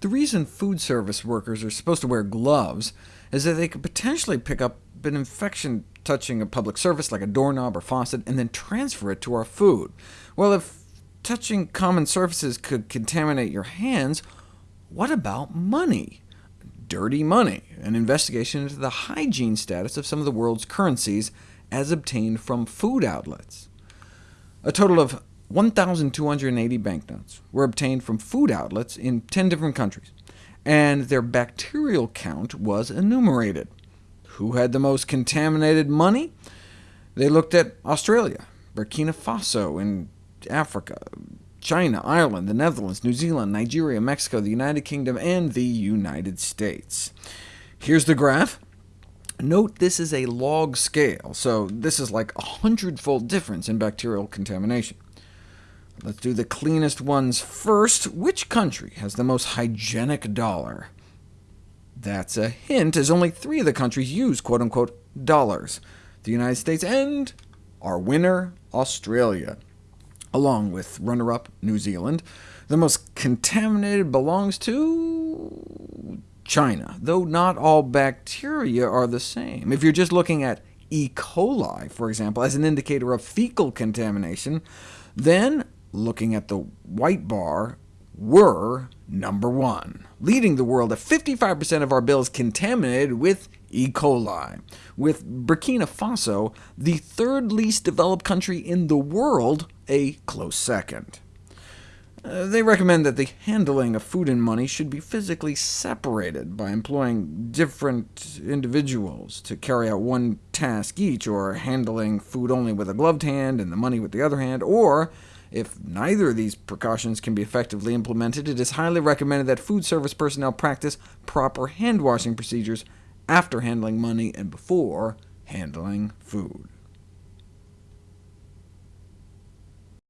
The reason food service workers are supposed to wear gloves is that they could potentially pick up an infection touching a public surface like a doorknob or faucet, and then transfer it to our food. Well, if touching common surfaces could contaminate your hands, what about money? Dirty money, an investigation into the hygiene status of some of the world's currencies as obtained from food outlets. A total of 1,280 banknotes were obtained from food outlets in 10 different countries, and their bacterial count was enumerated. Who had the most contaminated money? They looked at Australia, Burkina Faso in Africa, China, Ireland, the Netherlands, New Zealand, Nigeria, Mexico, the United Kingdom, and the United States. Here's the graph. Note this is a log scale, so this is like a hundredfold difference in bacterial contamination. Let's do the cleanest ones first. Which country has the most hygienic dollar? That's a hint, as only three of the countries use quote-unquote dollars, the United States and our winner, Australia, along with runner-up New Zealand. The most contaminated belongs to China, though not all bacteria are the same. If you're just looking at E. coli, for example, as an indicator of fecal contamination, then looking at the white bar, we're number one, leading the world at 55% of our bills contaminated with E. coli, with Burkina Faso, the third least developed country in the world, a close second. Uh, they recommend that the handling of food and money should be physically separated by employing different individuals to carry out one task each, or handling food only with a gloved hand and the money with the other hand, or if neither of these precautions can be effectively implemented, it is highly recommended that food service personnel practice proper hand-washing procedures after handling money and before handling food.